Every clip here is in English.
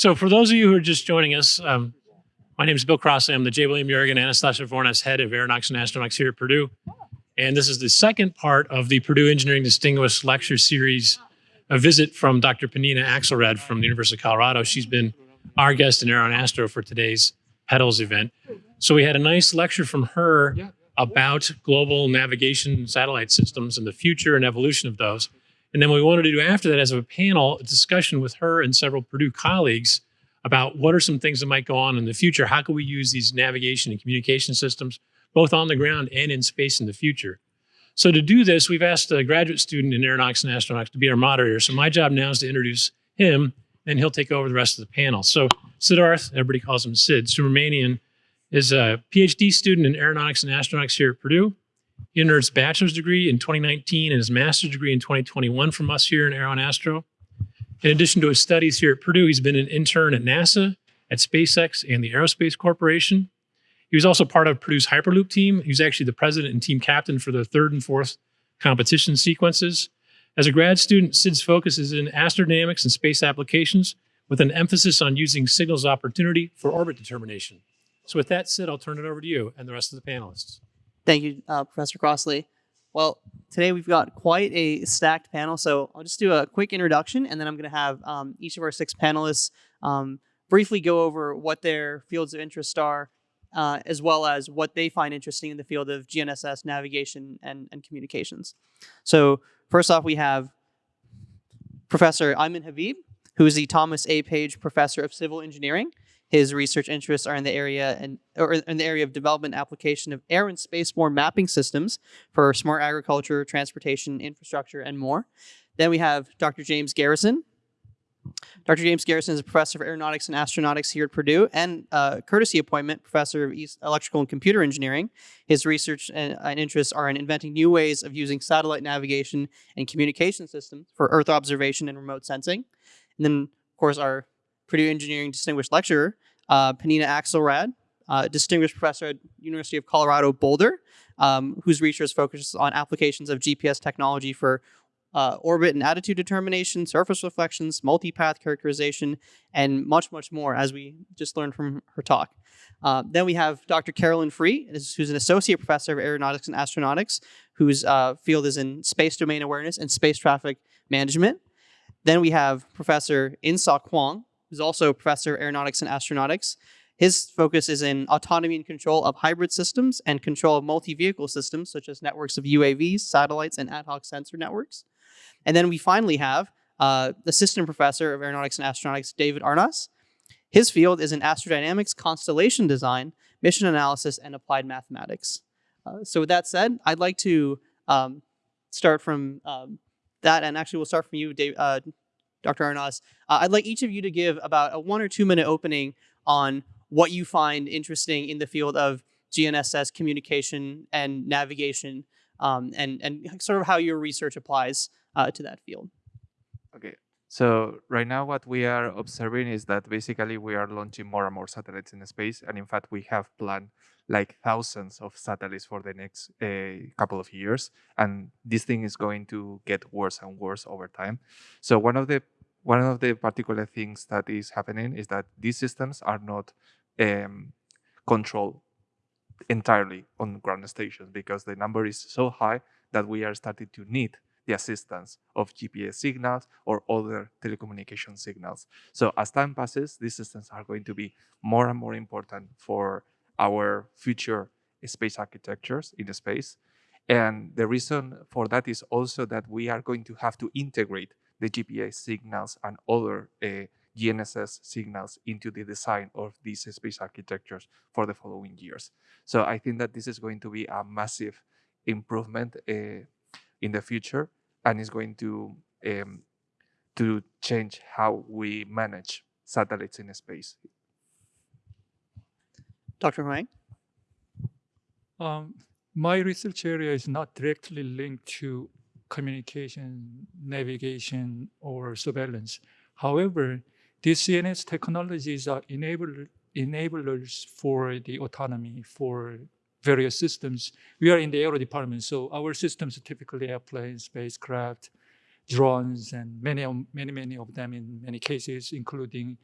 So for those of you who are just joining us, um, my name is Bill Crossley. I'm the J. William Uhrig and Anastasia Vournas Head of Aeronautics and Astronautics here at Purdue. And this is the second part of the Purdue Engineering Distinguished Lecture Series, a visit from Dr. Penina Axelrad from the University of Colorado. She's been our guest in Aero and Astro for today's Petals event. So we had a nice lecture from her about global navigation satellite systems and the future and evolution of those. And then what we wanted to do after that as a panel, a discussion with her and several Purdue colleagues about what are some things that might go on in the future. How can we use these navigation and communication systems, both on the ground and in space in the future? So to do this, we've asked a graduate student in aeronautics and astronautics to be our moderator. So my job now is to introduce him, and he'll take over the rest of the panel. So Siddharth, everybody calls him Sid, Subramanian, is a PhD student in aeronautics and astronautics here at Purdue. He earned his bachelor's degree in 2019 and his master's degree in 2021 from us here in Aero and Astro. In addition to his studies here at Purdue, he's been an intern at NASA, at SpaceX, and the Aerospace Corporation. He was also part of Purdue's Hyperloop team. He was actually the president and team captain for the third and fourth competition sequences. As a grad student, Sid's focus is in astrodynamics and space applications with an emphasis on using signals opportunity for orbit determination. So with that, Sid, I'll turn it over to you and the rest of the panelists. Thank you, uh, Professor Crossley. Well, today we've got quite a stacked panel, so I'll just do a quick introduction, and then I'm going to have um, each of our six panelists um, briefly go over what their fields of interest are, uh, as well as what they find interesting in the field of GNSS navigation and, and communications. So first off, we have Professor Ayman Habib, who is the Thomas A. Page Professor of Civil Engineering. His research interests are in the area and or in the area of development application of air and spaceborne mapping systems for smart agriculture, transportation, infrastructure, and more. Then we have Dr. James Garrison. Dr. James Garrison is a professor of aeronautics and astronautics here at Purdue and uh, courtesy appointment professor of electrical and computer engineering. His research and, and, interests are in inventing new ways of using satellite navigation and communication systems for Earth observation and remote sensing. And then, of course, our Purdue Engineering Distinguished Lecturer, uh, Penina Axelrad, uh, Distinguished Professor at University of Colorado Boulder, um, whose research focuses on applications of GPS technology for uh, orbit and attitude determination, surface reflections, multipath characterization, and much, much more, as we just learned from her talk. Uh, then we have Dr. Carolin Frueh, who's an associate professor of aeronautics and astronautics, whose uh, field is in space domain awareness and space traffic management. Then we have Professor Inseok Hwang, who's also professor of aeronautics and astronautics. His focus is in autonomy and control of hybrid systems and control of multi-vehicle systems, such as networks of UAVs, satellites, and ad hoc sensor networks. And then we finally have uh, assistant professor of aeronautics and astronautics, David Arnas. His field is in astrodynamics, constellation design, mission analysis, and applied mathematics. Uh, so with that said, I'd like to um, start from um, that, and actually we'll start from you, Dave, uh, Dr. Arnas. Uh, I'd like each of you to give about a one or two minute opening on what you find interesting in the field of GNSS communication and navigation um, and, and sort of how your research applies uh, to that field. Okay, so right now what we are observing is that basically we are launching more and more satellites in space. And in fact, we have planned like thousands of satellites for the next uh, couple of years. And this thing is going to get worse and worse over time. So one of the one of the particular things that is happening is that these systems are not um, controlled entirely on ground stations because the number is so high that we are starting to need the assistance of GPS signals or other telecommunication signals. So as time passes, these systems are going to be more and more important for our future space architectures in the space. And the reason for that is also that we are going to have to integrate the GPS signals and other uh, GNSS signals into the design of these space architectures for the following years. So I think that this is going to be a massive improvement uh, in the future and is going to um, to change how we manage satellites in space. Dr. Hwang? Um, my research area is not directly linked to communication, navigation, or surveillance. However, these GNSS technologies are enable, enablers for the autonomy for various systems. We are in the aero department, so our systems are typically airplanes, spacecraft, drones, and many, many, many of them in many cases, including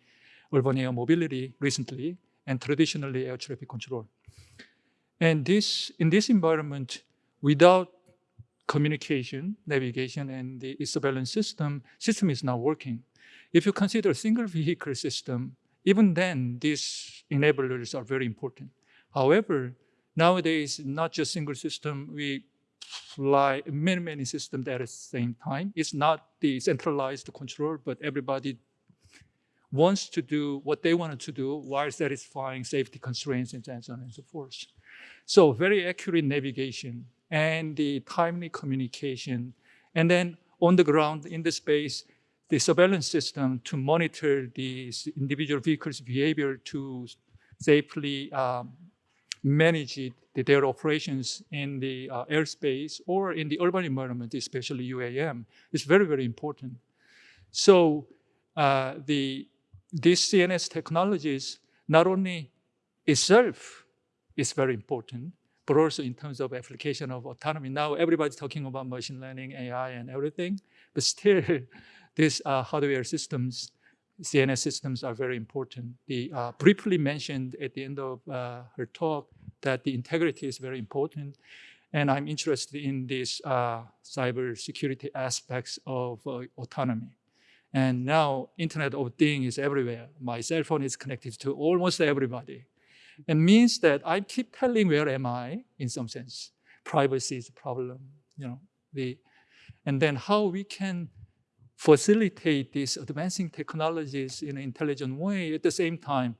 urban air mobility recently, and traditionally air traffic control. And this, in this environment, without communication, navigation, and the surveillance system, system is not working. If you consider a single vehicle system, even then, these enablers are very important. However, nowadays, not just single system, we fly many, many systems at the same time. It's not the centralized control, but everybody wants to do what they wanted to do while satisfying safety constraints and so on and so forth. So very accurate navigation and the timely communication. And then on the ground in the space, the surveillance system to monitor these individual vehicles' behavior to safely um, manage it, their operations in the uh, airspace or in the urban environment, especially UAM, is very, very important. So uh, the, these CNS technologies, not only itself is very important, but also in terms of application of autonomy. Now everybody's talking about machine learning, AI, and everything, but still these uh, hardware systems, CNS systems are very important. The uh, briefly mentioned at the end of uh, her talk that the integrity is very important. And I'm interested in these uh, cyber security aspects of uh, autonomy. And now Internet of Things is everywhere. My cell phone is connected to almost everybody. It means that I keep telling where am I in some sense. Privacy is a problem, you know. The, and then how we can facilitate these advancing technologies in an intelligent way at the same time.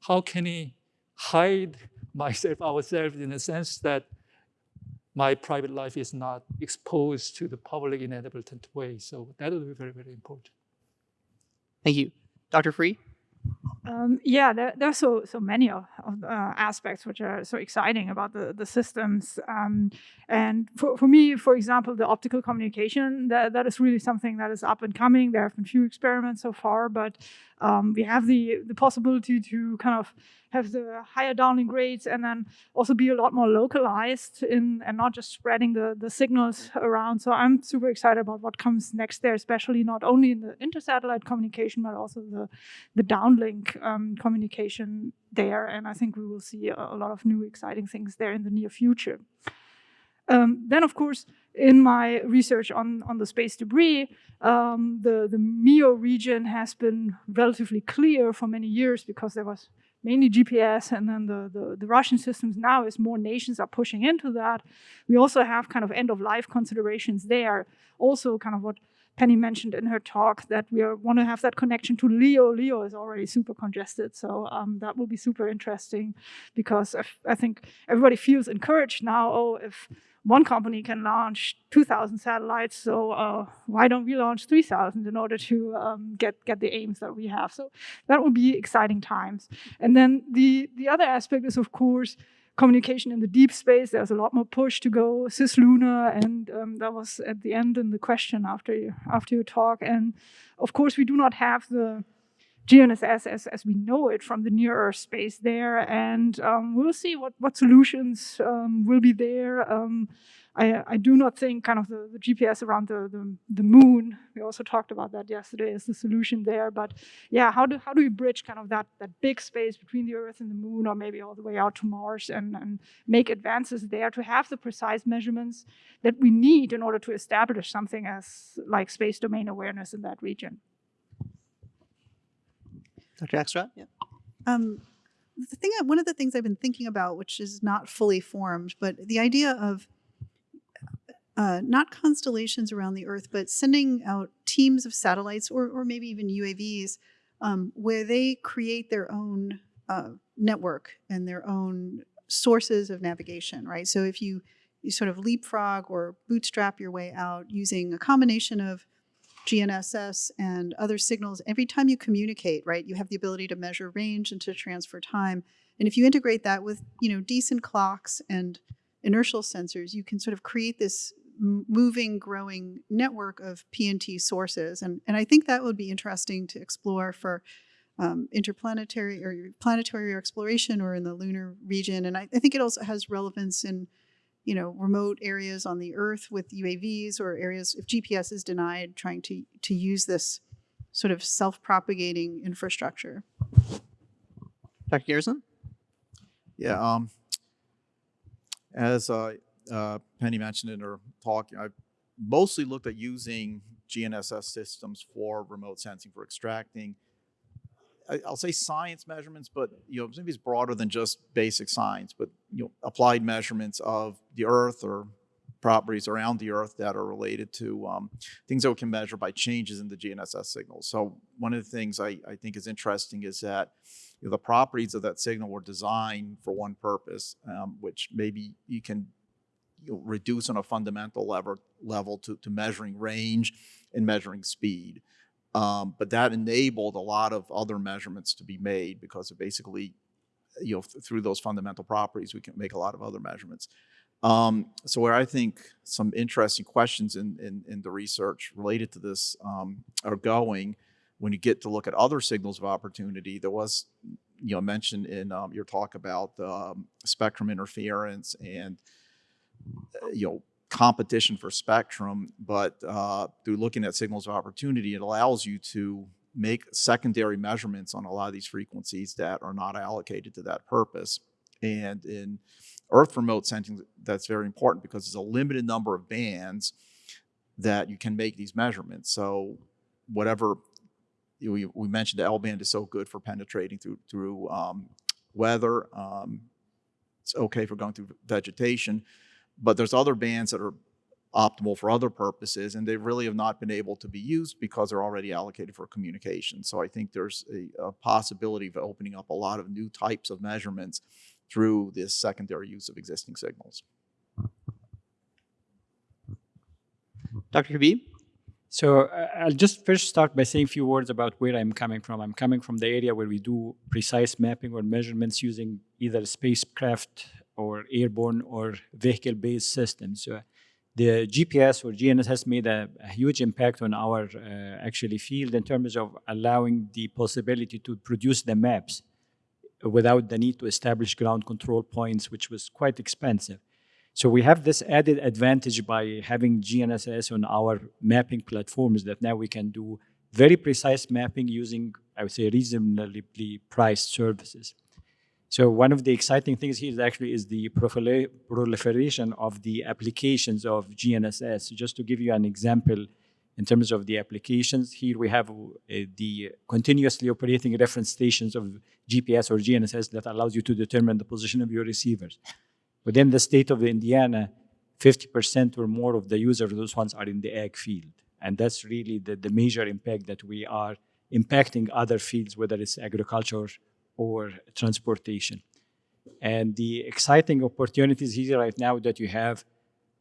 How can we hide myself, ourselves in a sense that my private life is not exposed to the public in an way. So that will be very, very important. Thank you. Dr. Frueh? Um, yeah, there, are so so many of, of uh, aspects which are so exciting about the the systems. Um, and for, for me, for example, the optical communication that that is really something that is up and coming. There have been few experiments so far, but um, we have the the possibility to kind of have the higher downlink rates and then also be a lot more localized in and not just spreading the, the signals around. So I'm super excited about what comes next there, especially not only in the inter-satellite communication, but also the, the downlink um, communication there. And I think we will see a, lot of new exciting things there in the near future. Um, then, of course, in my research on, on the space debris, um, the, the MEO region has been relatively clear for many years because there was mainly GPS and then the, the, the, Russian systems now as more nations are pushing into that. We also have kind of end of life considerations there. Also kind of what Penny mentioned in her talk that we want to have that connection to LEO. LEO is already super congested, so um, that will be super interesting because I, think everybody feels encouraged now. Oh, if one company can launch 2,000 satellites, so uh, why don't we launch 3,000 in order to um, get get the aims that we have? So that will be exciting times. And then the the other aspect is, of course, communication in the deep space. There's a lot more push to go cislunar, and um, that was at the end in the question after you, after your talk. And of course, we do not have the GNSS as, as we know it from the near Earth space there, and um, we'll see what what solutions um, will be there. Um, I, I do not think kind of the, the GPS around the, the, the moon, we also talked about that yesterday, is the solution there. But yeah, how do, how do we bridge kind of that, that big space between the Earth and the moon, or maybe all the way out to Mars, and, and make advances there to have the precise measurements that we need in order to establish something as like space domain awareness in that region? Dr. Axelrad? Yeah. Um, the thing, one of the things I've been thinking about, which is not fully formed, but the idea of uh, not constellations around the Earth, but sending out teams of satellites or, or maybe even UAVs um, where they create their own uh, network and their own sources of navigation, right? So if you, you sort of leapfrog or bootstrap your way out using a combination of GNSS and other signals, every time you communicate, right, you have the ability to measure range and to transfer time. And if you integrate that with, you know, decent clocks and inertial sensors, you can sort of create this moving, growing network of PNT sources. And, and I think that would be interesting to explore for um, interplanetary or planetary exploration or in the lunar region. And I, I, think it also has relevance in, you know, remote areas on the Earth with UAVs or areas if GPS is denied, trying to to use this sort of self-propagating infrastructure. Dr. Garrison? Yeah. Um, as uh, uh, Penny mentioned in her talk, I mostly looked at using GNSS systems for remote sensing for extracting. I'll say science measurements, but you know maybe it's broader than just basic science, but you know applied measurements of the Earth or properties around the Earth that are related to um, things that we can measure by changes in the GNSS signals. So one of the things I, I think is interesting is that you know, the properties of that signal were designed for one purpose, um, which maybe you can you know, reduce on a fundamental level level to, to measuring range and measuring speed. Um, but that enabled a lot of other measurements to be made because of basically, you know, th- through those fundamental properties, we can make a lot of other measurements. Um, so where I think some interesting questions in, in, in the research related to this um, are going, when you get to look at other signals of opportunity, there was, you know, mentioned in um, your talk about um, spectrum interference and, uh, you know, competition for spectrum. But uh, through looking at signals of opportunity, it allows you to make secondary measurements on a lot of these frequencies that are not allocated to that purpose. And in Earth remote sensing, that's very important because there's a limited number of bands that you can make these measurements. So whatever we, we mentioned the L band is so good for penetrating through through um, weather. Um, it's okay for going through vegetation, but there's other bands that are optimal for other purposes, and they really have not been able to be used because they're already allocated for communication. So I think there's a, a possibility of opening up a lot of new types of measurements through this secondary use of existing signals. Dr. Habib? So uh, I'll just first start by saying a few words about where I'm coming from. I'm coming from the area where we do precise mapping or measurements using either spacecraft or airborne or vehicle-based systems. The GPS or GNSS has made a, a huge impact on our uh, actually field in terms of allowing the possibility to produce the maps without the need to establish ground control points, which was quite expensive. So we have this added advantage by having GNSS on our mapping platforms that now we can do very precise mapping using, I would say, reasonably priced services. So one of the exciting things here is actually is the proliferation of the applications of GNSS. Just to give you an example, in terms of the applications, here we have uh, the continuously operating reference stations of GPS or GNSS that allows you to determine the position of your receivers. Within the state of Indiana, 50% or more of the users, those ones are in the ag field. And that's really the, the major impact that we are impacting other fields, whether it's agriculture or transportation. And the exciting opportunities here right now that you have,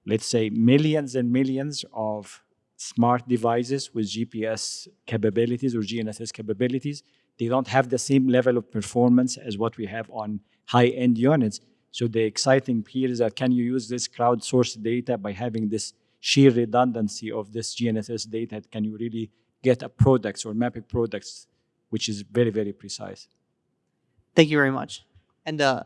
let's say, millions and millions of smart devices with GPS capabilities or GNSS capabilities. They don't have the same level of performance as what we have on high-end units. So the exciting here is that can you use this crowdsourced data by having this sheer redundancy of this GNSS data? Can you really get a products or mapping products, which is very, very precise? Thank you very much. And uh,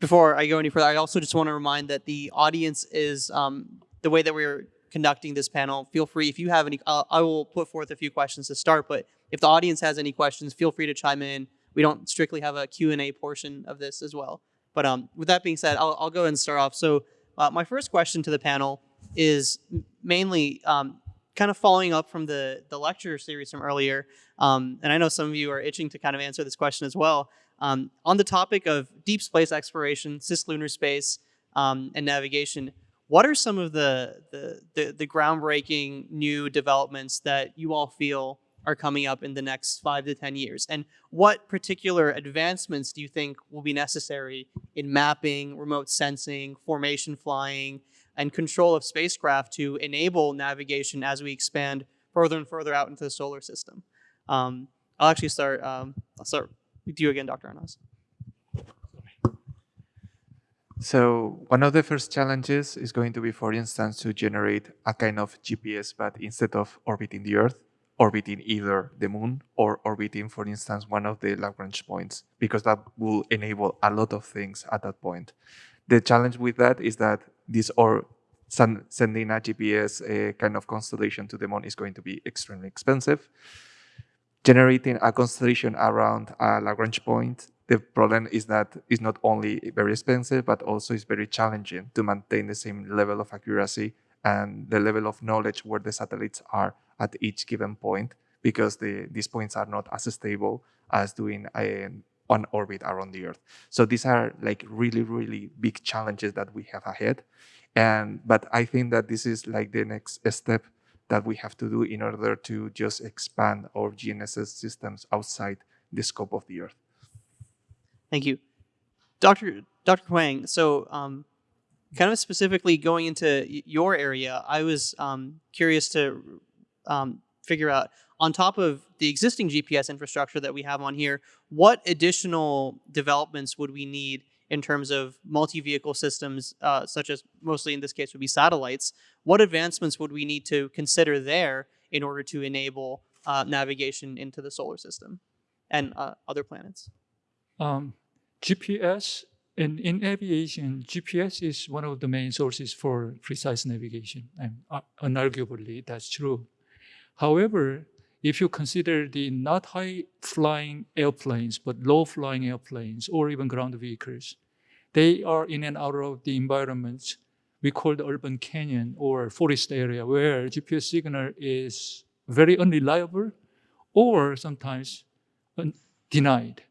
before I go any further, I also just want to remind that the audience is um, the way that we're conducting this panel. Feel free if you have any. Uh, I will put forth a few questions to start, but if the audience has any questions, feel free to chime in. We don't strictly have a Q and A portion of this as well. But um, with that being said, I'll, I'll go ahead and start off. So uh, my first question to the panel is mainly um, kind of following up from the the lecture series from earlier. Um, and I know some of you are itching to kind of answer this question as well. Um, on the topic of deep space exploration, cislunar space, um, and navigation, what are some of the, the, the, the groundbreaking new developments that you all feel are coming up in the next five to 10 years? And what particular advancements do you think will be necessary in mapping, remote sensing, formation flying, and control of spacecraft to enable navigation as we expand further and further out into the solar system? Um, I'll actually start, um, I'll start with you again, Dr. Arnas. So one of the first challenges is going to be, for instance, to generate a kind of GPS, but instead of orbiting the Earth, orbiting either the moon or orbiting, for instance, one of the Lagrange points, because that will enable a lot of things at that point. The challenge with that is that this or sending a GPS a eh, kind of constellation to the moon is going to be extremely expensive. Generating a constellation around a Lagrange point The problem is that it's not only very expensive, but also it's very challenging to maintain the same level of accuracy and the level of knowledge where the satellites are at each given point because the, these points are not as stable as doing an on orbit around the Earth. So these are like really, really big challenges that we have ahead. And but I think that this is like the next step that we have to do in order to just expand our GNSS systems outside the scope of the Earth. Thank you, Dr. Dr. Hwang. So, um, kind of specifically going into your area, I was um, curious to um, figure out on top of the existing GPS infrastructure that we have on here, what additional developments would we need in terms of multi-vehicle systems, uh, such as mostly in this case would be satellites? What advancements would we need to consider there in order to enable uh, navigation into the solar system and uh, other planets? Um, GPS and in aviation, GPS is one of the main sources for precise navigation, and uh, unarguably that's true. However, if you consider the not high flying airplanes, but low flying airplanes or even ground vehicles, they are in and out of the environment we call the urban canyon or forest area where GPS signal is very unreliable or sometimes denied.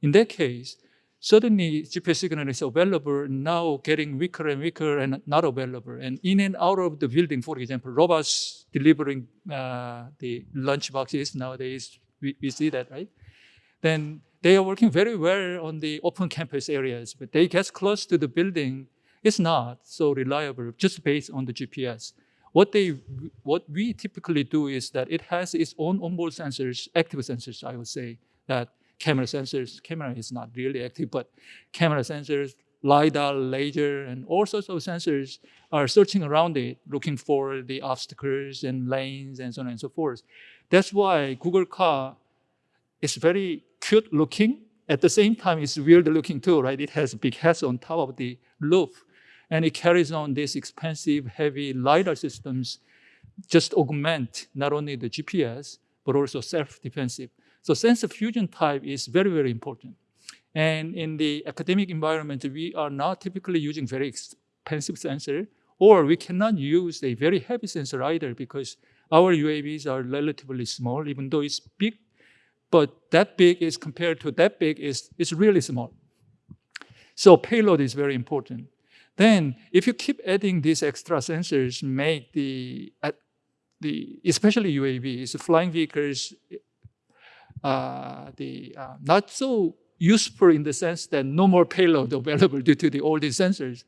In that case, suddenly GPS signal is available, now getting weaker and weaker and not available. And in and out of the building, for example, robots delivering uh, the lunch boxes nowadays, we, we see that, right? Then they are working very well on the open campus areas, but they get close to the building, it's not so reliable just based on the GPS. What they, what we typically do is that it has its own onboard sensors, active sensors, I would say, that camera sensors, camera is not really active, but camera sensors, LiDAR, laser, and all sorts of sensors are searching around it, looking for the obstacles and lanes and so on and so forth. That's why Google car is very cute looking. At the same time, it's weird looking too, right? It has big heads on top of the roof. And it carries on these expensive, heavy LiDAR systems, just augment not only the GPS, but also self-defensive. So sensor fusion type is very, very important. And in the academic environment, we are not typically using very expensive sensor, or we cannot use a very heavy sensor either because our UAVs are relatively small, even though it's big, but that big is compared to that big is, is really small. So payload is very important. Then if you keep adding these extra sensors, make the, the especially UAVs, flying vehicles, the uh, not so useful in the sense that no more payload available due to the these sensors.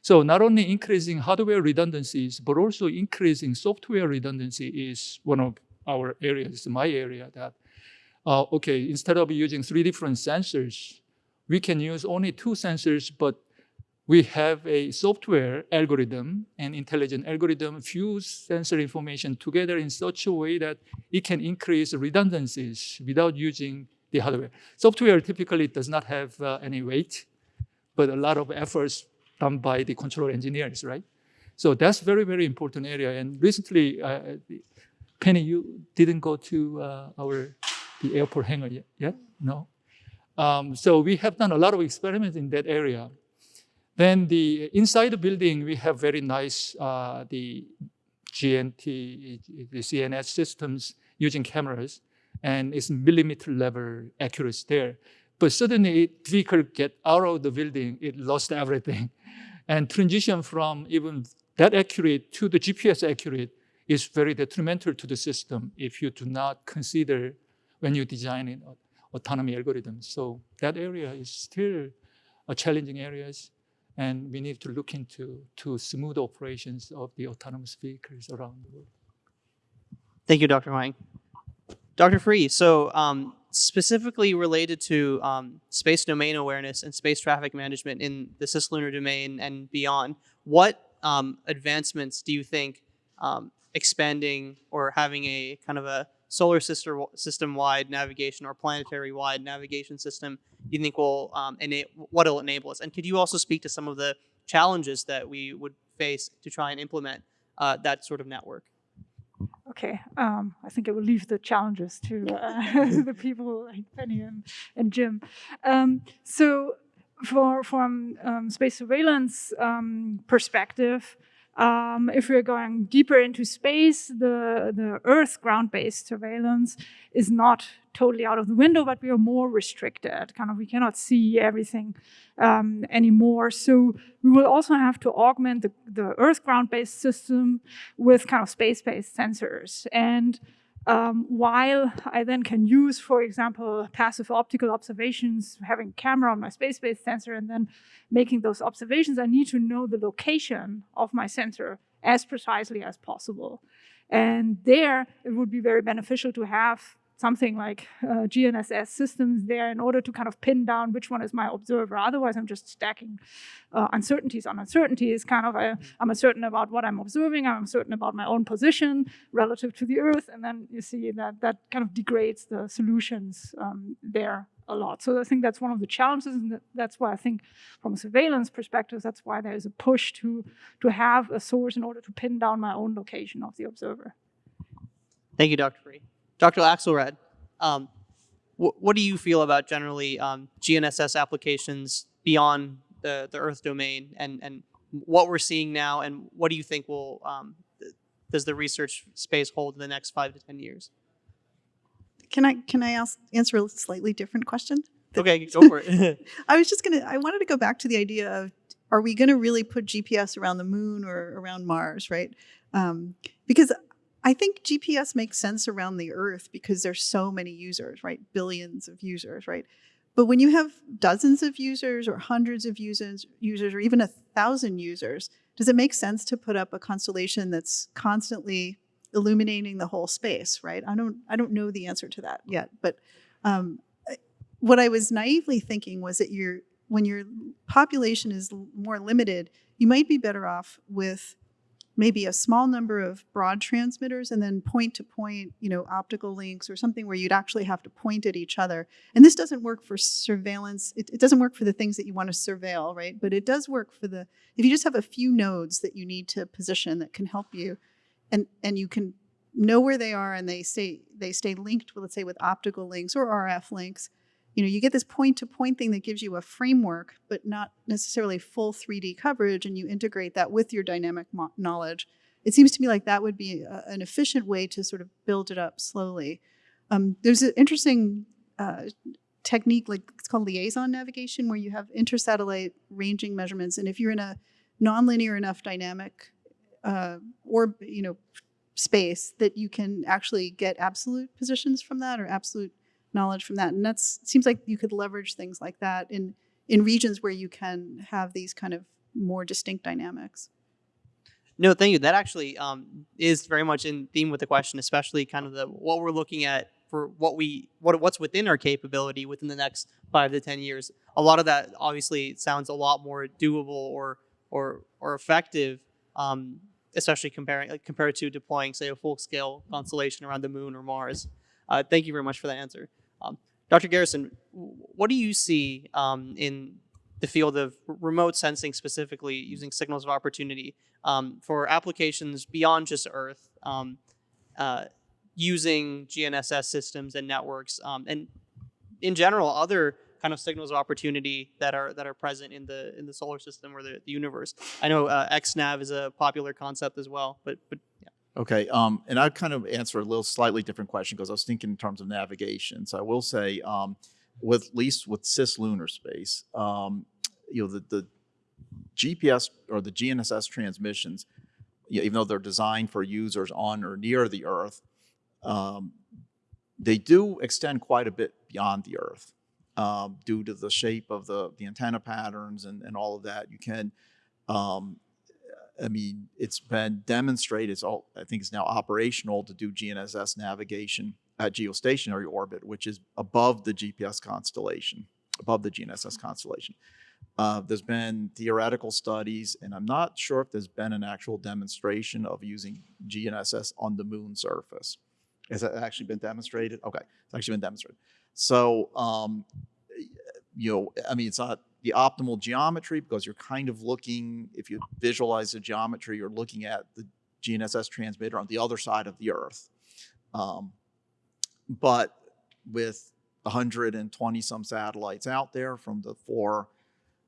So not only increasing hardware redundancies, but also increasing software redundancy is one of our areas, my area that, uh, okay, instead of using three different sensors, we can use only two sensors, but we have a software algorithm and intelligent algorithm fuse sensor information together in such a way that it can increase redundancies without using the hardware. Software typically does not have uh, any weight, but a lot of efforts done by the control engineers, right? So that's very, very important area. And recently, uh, Penny, you didn't go to uh, our the airport hangar yet? yet? No. Um, so we have done a lot of experiments in that area. Then the inside the building, we have very nice uh, the GNT, the CNS systems using cameras, and it's millimeter level accuracy there. But suddenly, vehicle get out of the building, it lost everything, and transition from even that accurate to the GPS accurate is very detrimental to the system if you do not consider when you design it, autonomy algorithms. So that area is still a challenging areas and we need to look into to smooth operations of the autonomous vehicles around the world. Thank you, Dr. Hwang. Dr. Frueh, so um, specifically related to um, space domain awareness and space traffic management in the cislunar domain and beyond, what um, advancements do you think um, expanding or having a kind of a solar system system wide navigation or planetary wide navigation system you think will um, what it'll enable us? And could you also speak to some of the challenges that we would face to try and implement uh, that sort of network? Okay, um, I think I will leave the challenges to uh, the people like Penny and, and Jim. Um, so, for from um, space surveillance um, perspective, um, if we're going deeper into space, the, the Earth ground-based surveillance is not totally out of the window, but we are more restricted. Kind of, we cannot see everything um, anymore. So we will also have to augment the, the Earth ground-based system with kind of space-based sensors. And um, while I then can use, for example, passive optical observations, having a camera on my space-based sensor and then making those observations, I need to know the location of my sensor as precisely as possible. And there, it would be very beneficial to have something like uh, GNSS systems there in order to kind of pin down which one is my observer. Otherwise, I'm just stacking uh, uncertainties on uncertainties. Kind of, a, I'm uncertain about what I'm observing. I'm uncertain about my own position relative to the Earth, and then you see that that kind of degrades the solutions um, there a lot. So I think that's one of the challenges, and that's why I think, from a surveillance perspective, that's why there is a push to to have a source in order to pin down my own location of the observer. Thank you, Dr. Frueh. Dr. Axelrad, um, wh what do you feel about generally um, GNSS applications beyond the, the Earth domain and, and what we're seeing now and what do you think will, um, does the research space hold in the next five to 10 years? Can I can I ask, answer a slightly different question? Okay, go for it. I was just gonna. I wanted to go back to the idea of: Are we going to really put GPS around the moon or around Mars? Right? Um, because I think GPS makes sense around the Earth because there's so many users, right? Billions of users, right? But when you have dozens of users or hundreds of users, users or even a thousand users, does it make sense to put up a constellation that's constantly illuminating the whole space, right? I don't, I don't know the answer to that yet, but um, what I was naively thinking was that your when your population is more limited, you might be better off with maybe a small number of broad transmitters and then point to point, you know, optical links or something where you'd actually have to point at each other. And this doesn't work for surveillance. It, it doesn't work for the things that you want to surveil, right? But it does work for the, if you just have a few nodes that you need to position that can help you and, and you can know where they are and they stay, they stay linked, let's say with optical links or RF links, you know, you get this point-to-point thing that gives you a framework, but not necessarily full 3D coverage, and you integrate that with your dynamic knowledge. It seems to me like that would be a, an efficient way to sort of build it up slowly. Um, there's an interesting uh, technique, like it's called LiAISON navigation, where you have intersatellite ranging measurements, and if you're in a nonlinear enough dynamic uh, or you know space that you can actually get absolute positions from that or absolute knowledge from that. And that seems like you could leverage things like that in in regions where you can have these kind of more distinct dynamics. No, thank you. That actually um, is very much in theme with the question, especially kind of the what we're looking at for what we what what's within our capability within the next five to ten years. A lot of that obviously sounds a lot more doable or or or effective, um, especially comparing like, compared to deploying say a full scale constellation around the moon or Mars. Uh, thank you very much for that answer. Um, Dr. Garrison, what do you see um, in the field of remote sensing specifically using signals of opportunity um, for applications beyond just Earth, um, uh, using GNSS systems and networks, um, and in general, other kind of signals of opportunity that are that are present in the in the solar system or the, the universe. I know uh, XNav is a popular concept as well, but but. Okay, um, and I'd kind of answer a little slightly different question because I was thinking in terms of navigation. So I will say, um, with at least with cislunar space, um, you know, the, the GPS or the GNSS transmissions, you know, even though they're designed for users on or near the Earth, um, they do extend quite a bit beyond the Earth um, due to the shape of the, the antenna patterns and, and all of that. You can um, I mean, it's been demonstrated, it's all, I think it's now operational to do GNSS navigation at geostationary orbit, which is above the GPS constellation, above the GNSS constellation. Uh, there's been theoretical studies, and I'm not sure if there's been an actual demonstration of using GNSS on the moon surface. Has that actually been demonstrated? Okay, it's actually been demonstrated. So, um, you know, I mean, it's not the optimal geometry because you're kind of looking, if you visualize the geometry, you're looking at the GNSS transmitter on the other side of the Earth. Um, but with 120 some satellites out there from the four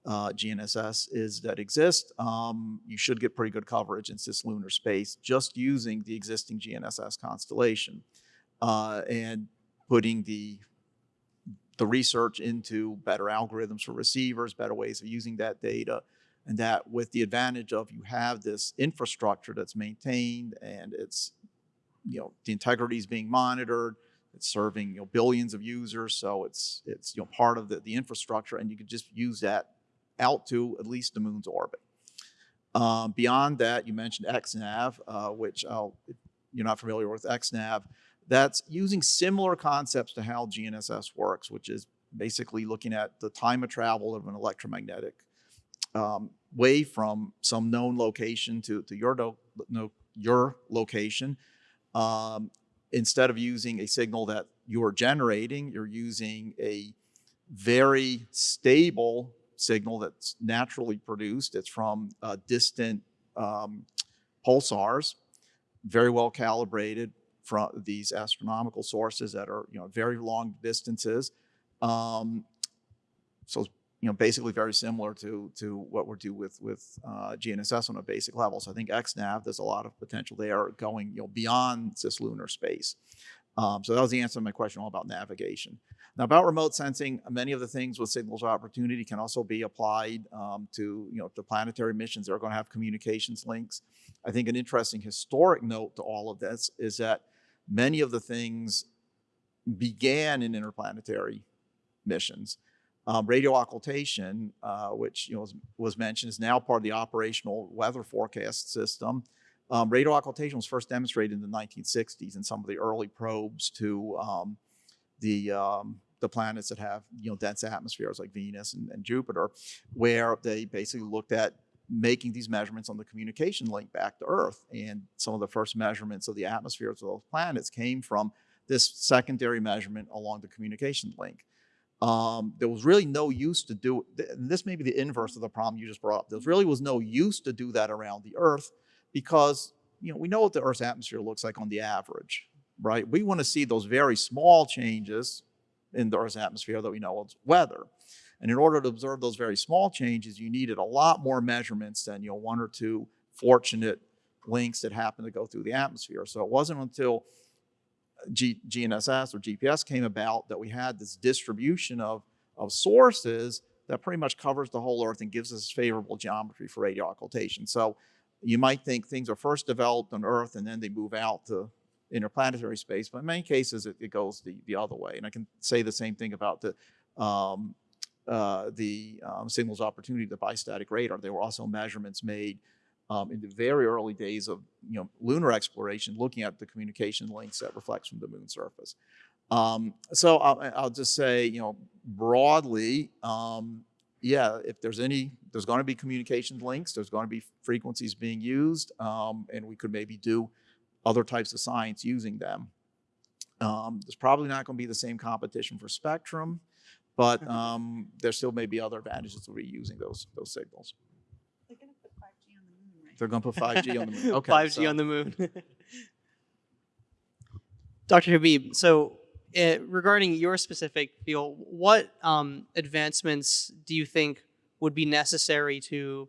uh, GNSS is that exist, um, you should get pretty good coverage in cislunar space just using the existing GNSS constellation uh, and putting the the research into better algorithms for receivers, better ways of using that data, and that with the advantage of you have this infrastructure that's maintained and it's you know the integrity is being monitored it's serving you know billions of users so it's it's you know part of the, the infrastructure and you can just use that out to at least the moon's orbit. Um, beyond that you mentioned xnav uh, which I'll, if you're not familiar with xnav that's using similar concepts to how gnss works which is basically looking at the time of travel of an electromagnetic um, way from some known location to, to your, no, your location. Um, instead of using a signal that you're generating, you're using a very stable signal that's naturally produced. It's from uh, distant um, pulsars, very well calibrated from these astronomical sources that are you know very long distances. Um, so you know, basically very similar to to what we're do with with uh, GNSS on a basic level. So I think XNav, there's a lot of potential there going you know beyond cislunar space. Um, so that was the answer to my question all about navigation. Now about remote sensing, many of the things with signals of opportunity can also be applied um, to you know to planetary missions. that are going to have communications links. I think an interesting historic note to all of this is that many of the things began in interplanetary missions. Um, radio occultation, uh, which you know was, was, mentioned, is now part of the operational weather forecast system. Um, radio occultation was first demonstrated in the 1960s in some of the early probes to um, the um, the planets that have you know dense atmospheres like Venus and, and, Jupiter, where they basically looked at making these measurements on the communication link back to Earth. And some of the first measurements of the atmospheres of those planets came from this secondary measurement along the communication link. Um, there was really no use to do, this may be the inverse of the problem you just brought up. There really was no use to do that around the Earth because, you know, we know what the Earth's atmosphere looks like on the average, right? We want to see those very small changes in the Earth's atmosphere that we know as weather. And in order to observe those very small changes, you needed a lot more measurements than, you know, one or two fortunate links that happen to go through the atmosphere. So it wasn't until G, GNSS or GPS came about that we had this distribution of, of sources that pretty much covers the whole Earth and gives us favorable geometry for radio occultation. So you might think things are first developed on Earth and then they move out to interplanetary space, but in many cases it, it goes the, the other way. And I can say the same thing about the um, uh, the um, signals opportunity, the bistatic radar. There were also measurements made um, in the very early days of you know lunar exploration, looking at the communication links that reflects from the moon surface. Um, so I'll, I'll, just say, you know, broadly, um, yeah, if there's any, there's going to be communication links, there's going to be frequencies being used, um, and we could maybe do other types of science using them. Um, there's probably not going to be the same competition for spectrum, but um, there still may be other advantages to reusing those those signals. They're going to put 5G on the moon. right? They're gonna Okay. 5G so. on the moon. Dr. Habib, so uh, regarding your specific field, what um, advancements do you think would be necessary to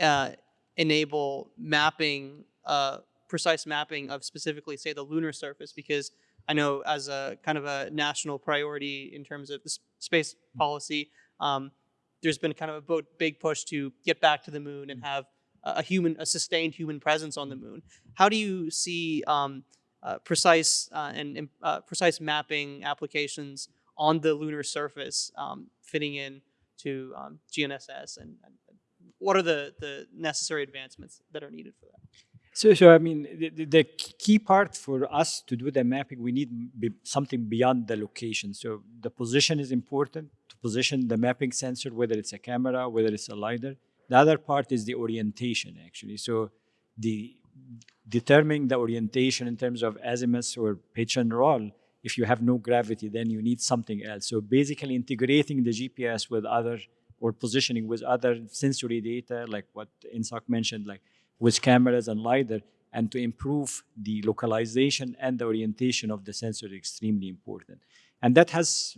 uh, enable mapping, uh, precise mapping of specifically, say, the lunar surface? Because I know as a kind of a national priority in terms of the space policy, um, there's been kind of a big push to get back to the moon and have a human, a sustained human presence on the moon. How do you see um, uh, precise uh, and uh, precise mapping applications on the lunar surface um, fitting in to um, GNSS and, and, what are the, the necessary advancements that are needed for that? So, so I mean, the, the key part for us to do the mapping, we need be something beyond the location. So the position is important to position the mapping sensor, whether it's a camera, whether it's a LiDAR. The other part is the orientation, actually. So the determining the orientation in terms of azimuth or pitch and roll, if you have no gravity, then you need something else. So basically integrating the GPS with other, or positioning with other sensory data, like what Inseok mentioned, like with cameras and LiDAR, and to improve the localization and the orientation of the sensor is extremely important. And that has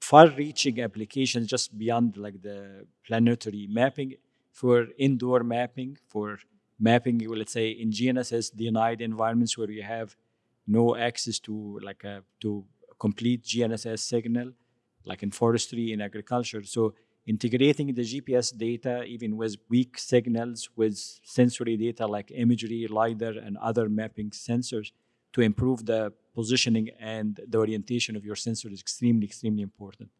far-reaching applications just beyond like the planetary mapping for indoor mapping, for mapping, let's say in GNSS denied environments where you have no access to like a to complete GNSS signal, like in forestry and agriculture. So integrating the GPS data, even with weak signals, with sensory data like imagery, LiDAR, and other mapping sensors to improve the positioning and the orientation of your sensor is extremely, extremely important.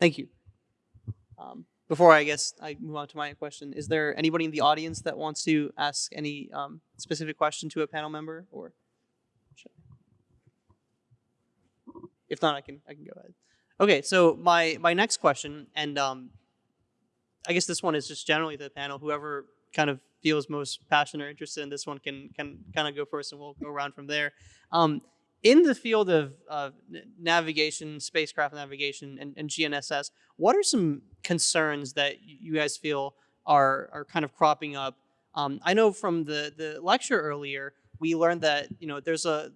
Thank you. Um, before I guess I move on to my question, is there anybody in the audience that wants to ask any um, specific question to a panel member, or if not, I can I can go ahead. Okay, so my my next question, and um, I guess this one is just generally the panel. Whoever kind of feels most passionate or interested in this one can can kind of go first, and we'll go around from there. Um, in the field of navigation, spacecraft navigation, and, and, GNSS, what are some concerns that you guys feel are are kind of cropping up? Um, I know from the the lecture earlier, we learned that you know there's a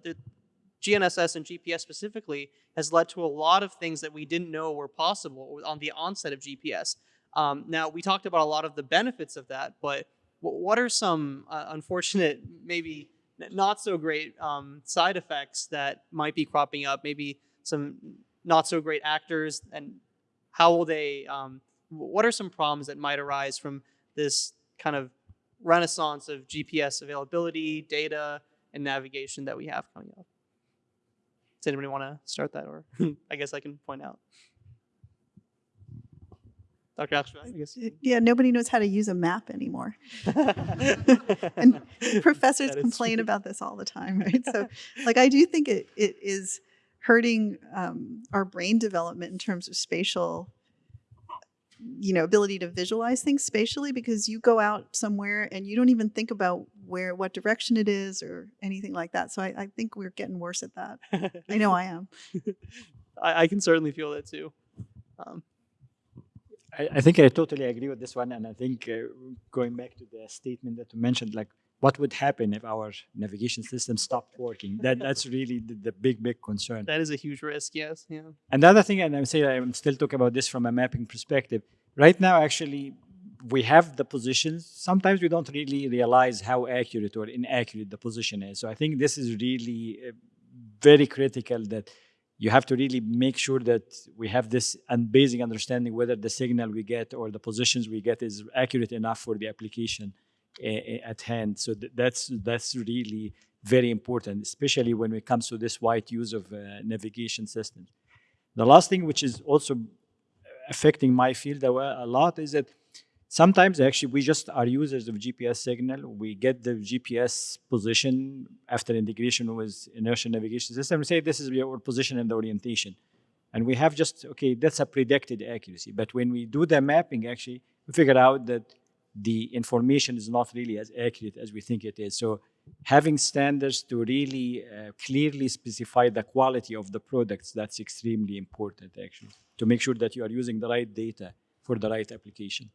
GNSS and GPS specifically has led to a lot of things that we didn't know were possible on the onset of GPS. Um, now, we talked about a lot of the benefits of that, but what are some uh, unfortunate, maybe not so great um, side effects that might be cropping up? Maybe some not so great actors, and how will they? Um, what are some problems that might arise from this kind of renaissance of GPS availability, data, and navigation that we have coming up? Does anybody want to start that, or I guess I can point out? Dr. Axelrad, I guess. Yeah, nobody knows how to use a map anymore. and professors complain true. about this all the time, right? So, like, I do think it, it is hurting um, our brain development in terms of spatial you know ability to visualize things spatially because you go out somewhere and you don't even think about where what direction it is or anything like that so i, I think we're getting worse at that i know i am I, I, can certainly feel that too um, I, I, think i totally agree with this one and i think uh, going back to the statement that you mentioned like what would happen if our navigation system stopped working? That that's really the, the, big big concern. That is a huge risk. Yes. Yeah. Another thing, and I'm saying I'm still talking about this from a mapping perspective. Right now, actually, we have the positions. Sometimes we don't really realize how accurate or inaccurate the position is. So I think this is really uh, very critical that you have to really make sure that we have this basic understanding whether the signal we get or the positions we get is accurate enough for the application at hand. So that's that's really very important, especially when it comes to this wide use of uh, navigation systems. The last thing, which is also affecting my field a lot, is that sometimes actually we just are users of GPS signal. We get the GPS position after integration with inertial navigation system. We say this is your position and the orientation. And we have just, okay, that's a predicted accuracy. But when we do the mapping, actually, we figure out that the information is not really as accurate as we think it is. So having standards to really uh, clearly specify the quality of the products, that's extremely important actually, to make sure that you are using the right data for the right application.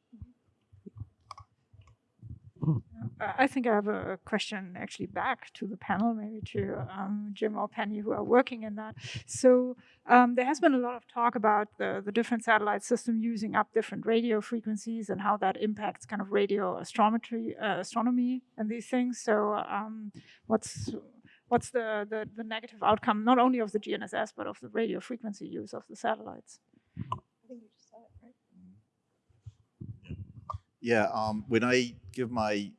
I think I have a question actually back to the panel, maybe to um, Jim or Penny, who are working in that. So um, there has been a lot of talk about the, the different satellite system using up different radio frequencies and how that impacts kind of radio astrometry, uh, astronomy and these things. So um, what's what's the, the, the negative outcome, not only of the GNSS, but of the radio frequency use of the satellites? Yeah, um, when I give my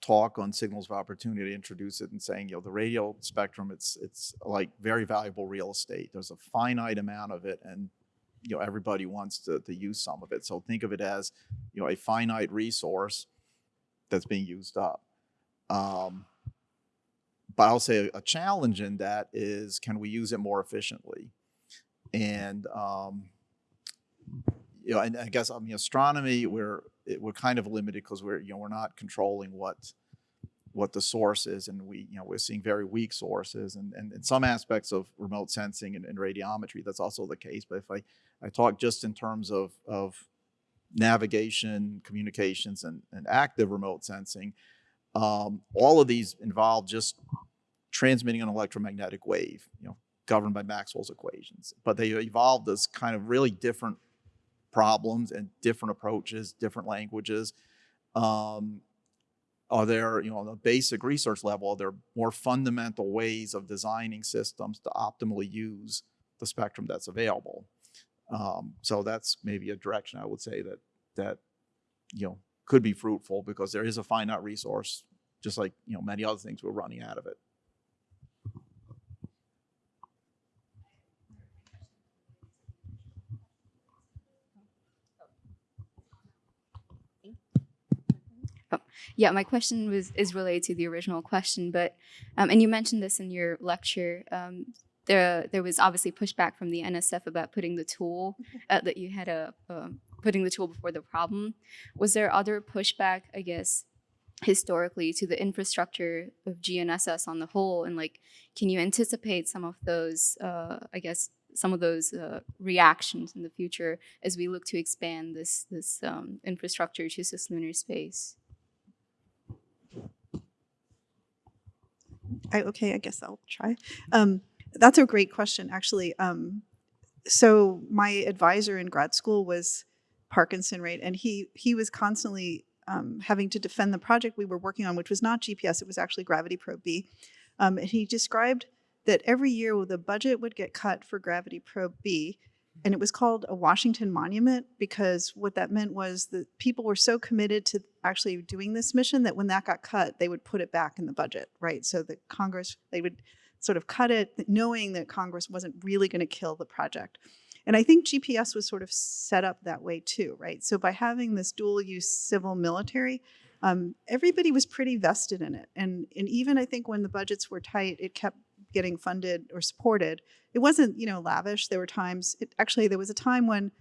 talk on signals of opportunity, I introduce it and saying, you know, the radio spectrum, it's it's like very valuable real estate. There's a finite amount of it, and you know everybody wants to, to use some of it. So think of it as, you know, a finite resource that's being used up. Um, but I'll say a, challenge in that is, can we use it more efficiently? And um, you know, and I guess I mean astronomy, we're it, we're kind of limited because we're you know we're not controlling what what the source is, and we you know we're seeing very weak sources, and and in some aspects of remote sensing and, and radiometry, that's also the case. But if I I talk just in terms of of navigation, communications, and, and active remote sensing, Um, all of these involve just transmitting an electromagnetic wave, you know, governed by Maxwell's equations. But they evolved as kind of really different problems and different approaches, different languages. Um, are there, you know, on a basic research level, are there more fundamental ways of designing systems to optimally use the spectrum that's available? Um, so that's maybe a direction I would say that that you know could be fruitful because there is a finite resource, just like you know many other things we're running out of it. Yeah, my question was is related to the original question, but um, and you mentioned this in your lecture. Um, there, there was obviously pushback from the NSF about putting the tool uh, that you had a uh, putting the tool before the problem. Was there other pushback, I guess, historically to the infrastructure of GNSS on the whole, and like, can you anticipate some of those, uh, I guess, some of those uh, reactions in the future as we look to expand this this um, infrastructure to cislunar space? I, okay, I guess I'll try. Um, that's a great question, actually. Um, so my advisor in grad school was Parkinson, right? And he he was constantly um, having to defend the project we were working on, which was not GPS; it was actually Gravity Probe B. Um, and he described that every year the budget would get cut for Gravity Probe B, and it was called a Washington Monument because what that meant was that people were so committed to actually doing this mission that when that got cut, they would put it back in the budget, right? So that Congress they would sort of cut it, knowing that Congress wasn't really going to kill the project. And I think GPS was sort of set up that way too, right? So by having this dual use civil military, um, everybody was pretty vested in it. And, and even I think when the budgets were tight, it kept getting funded or supported. It wasn't, you know, lavish. There were times, it, actually, there was a time when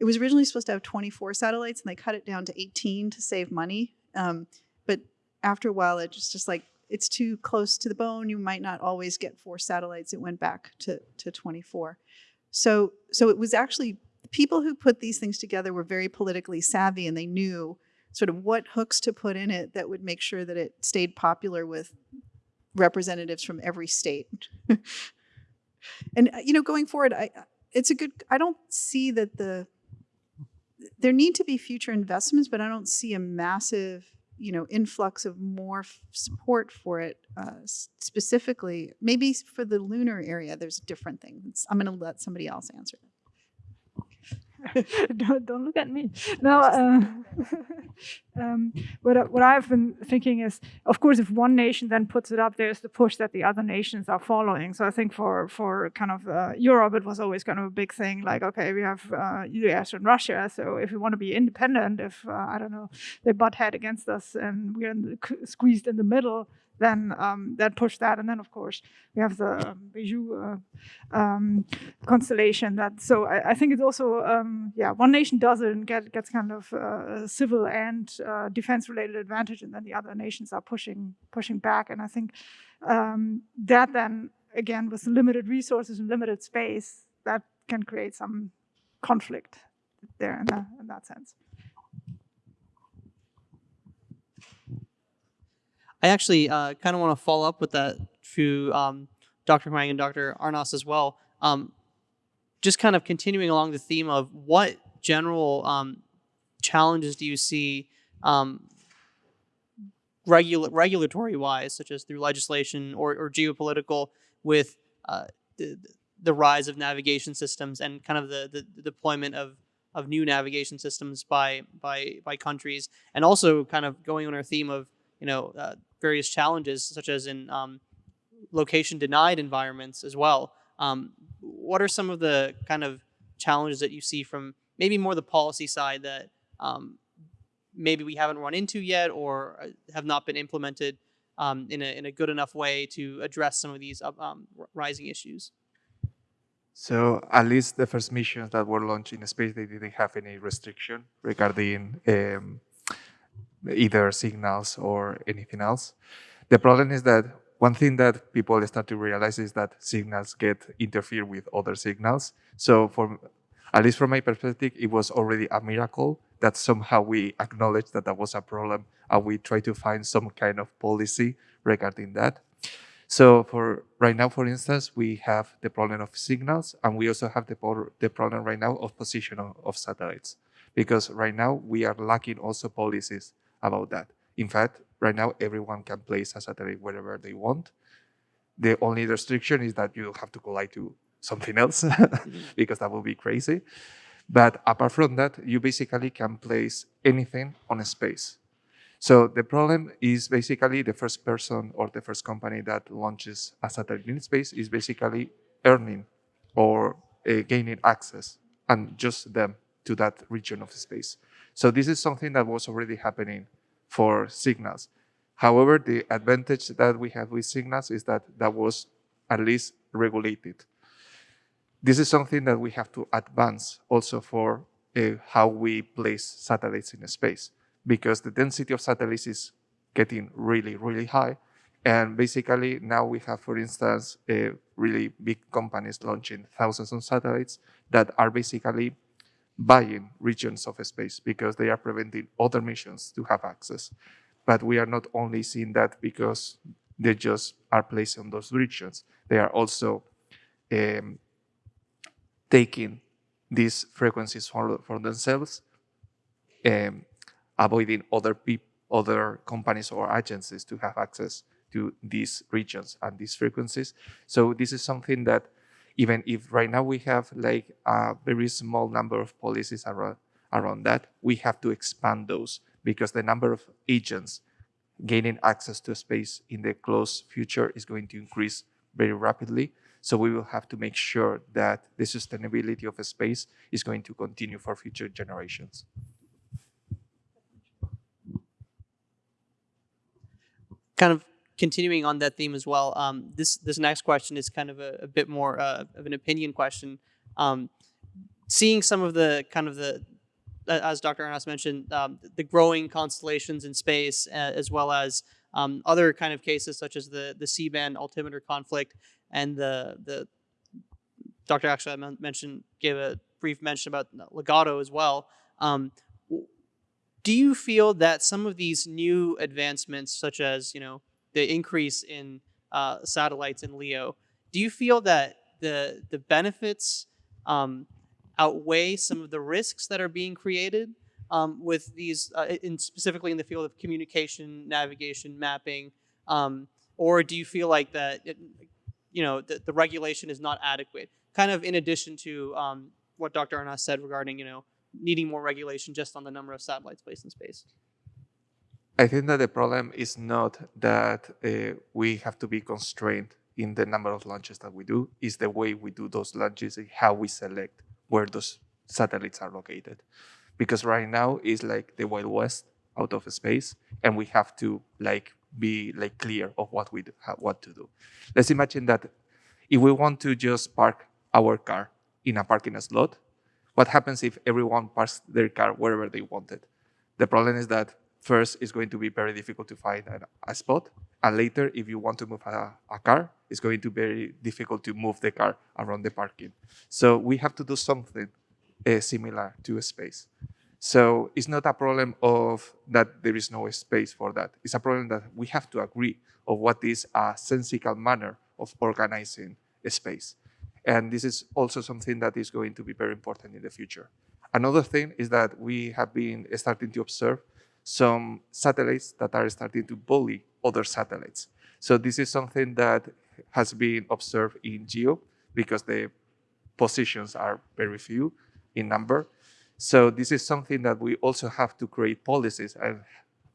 it was originally supposed to have 24 satellites and they cut it down to 18 to save money. Um, but after a while, it just, just like it's too close to the bone. You might not always get four satellites. It went back to, to 24. So, so it was actually people who put these things together were very politically savvy and they knew sort of what hooks to put in it that would make sure that it stayed popular with representatives from every state. and uh, you know, going forward, I it's a good. I don't see that the there need to be future investments, but I don't see a massive you know influx of more support for it uh, specifically. Maybe for the lunar area there's a different thing. I'm going to let somebody else answer don't, don't look at me. No, uh, um, what, what I've been thinking is, of course, if one nation then puts it up, there's the push that the other nations are following. So I think for for kind of uh, Europe, it was always kind of a big thing. Like, okay, we have uh, U.S. and Russia, so if we want to be independent, if uh, I don't know, they butt head against us and we're in the, squeezed in the middle, then um, then push that. And then of course we have the um, BeiDou uh, um, constellation. That so I, I think it's also um, yeah one nation does it and get, gets kind of uh, civil and uh, defense related advantage, and then the other nations are pushing pushing back. And I think um, that then again with limited resources and limited space that can create some conflict there in, in that sense. I actually uh, kind of want to follow up with that to um, Dr. Hwang and Dr. Arnas as well. Um, just kind of continuing along the theme of what general um, challenges do you see um, regula- regulatory wise, such as through legislation or, or geopolitical, with uh, the, the rise of navigation systems and kind of the, the, the deployment of, of new navigation systems by, by, by countries, and also kind of going on our theme of you know uh, various challenges, such as in um, location denied environments as well. Um, what are some of the kind of challenges that you see from maybe more the policy side that um, maybe we haven't run into yet or uh, have not been implemented um, in, a, in a good enough way to address some of these uh, um, rising issues? So at least the first missions that were launched in space, they didn't have any restriction regarding um, either signals or anything else. The problem is that one thing that people start to realize is that signals get interfere with other signals. So for at least from my perspective, it was already a miracle that somehow we acknowledge that that was a problem and we try to find some kind of policy regarding that. So for right now, for instance, we have the problem of signals and we also have the, the problem right now of position of, of satellites because right now we are lacking also policies about that. In fact, right now everyone can place a satellite wherever they want. The only restriction is that you have to collide to something else because that would be crazy. But apart from that, you basically can place anything on a space. So the problem is basically the first person or the first company that launches a satellite in space is basically earning or uh, gaining access and just them to that region of space. So this is something that was already happening for signals. However, the advantage that we have with signals is that that was at least regulated. This is something that we have to advance also for uh, how we place satellites in space because the density of satellites is getting really, really high. And basically now we have, for instance, uh, really big companies launching thousands of satellites that are basically buying regions of space because they are preventing other missions to have access. But we are not only seeing that because they just are placed on those regions. They are also um, taking these frequencies for, for themselves, um, avoiding other people, other companies or agencies to have access to these regions and these frequencies. So this is something that even if right now we have like a very small number of policies around, around that, we have to expand those because the number of agents gaining access to space in the close future is going to increase very rapidly. So we will have to make sure that the sustainability of a space is going to continue for future generations. kind of continuing on that theme as well. Um, this this next question is kind of a, a bit more uh, of an opinion question. Um, seeing some of the kind of the as Dr. Arnas mentioned, um, the growing constellations in space, uh, as well as um, other kind of cases such as the the C-band altimeter conflict and the the Dr. actually mentioned gave a brief mention about Legato as well. Um, do you feel that some of these new advancements, such as you know the increase in uh, satellites in LEO, do you feel that the the benefits um, outweigh some of the risks that are being created um, with these, uh, in specifically in the field of communication, navigation, mapping, um, or do you feel like that it, you know the, the regulation is not adequate? Kind of in addition to um, what Dr. Arnas said regarding you know needing more regulation just on the number of satellites placed in space? I think that the problem is not that uh, we have to be constrained in the number of launches that we do, is the way we do those launches and how we select where those satellites are located. Because right now it's like the Wild West out of space, and we have to like be like clear of what we do, what to do. Let's imagine that if we want to just park our car in a parking slot, what happens if everyone parks their car wherever they want it? The problem is that first, it's going to be very difficult to find a, a spot. And later, if you want to move a, a, car, it's going to be very difficult to move the car around the parking. So we have to do something uh, similar to a space. So it's not a problem of that there is no space for that. It's a problem that we have to agree of what is a sensical manner of organizing a space. And this is also something that is going to be very important in the future. Another thing is that we have been starting to observe some satellites that are starting to bully other satellites. So this is something that has been observed in GEO because the positions are very few in number. So this is something that we also have to create policies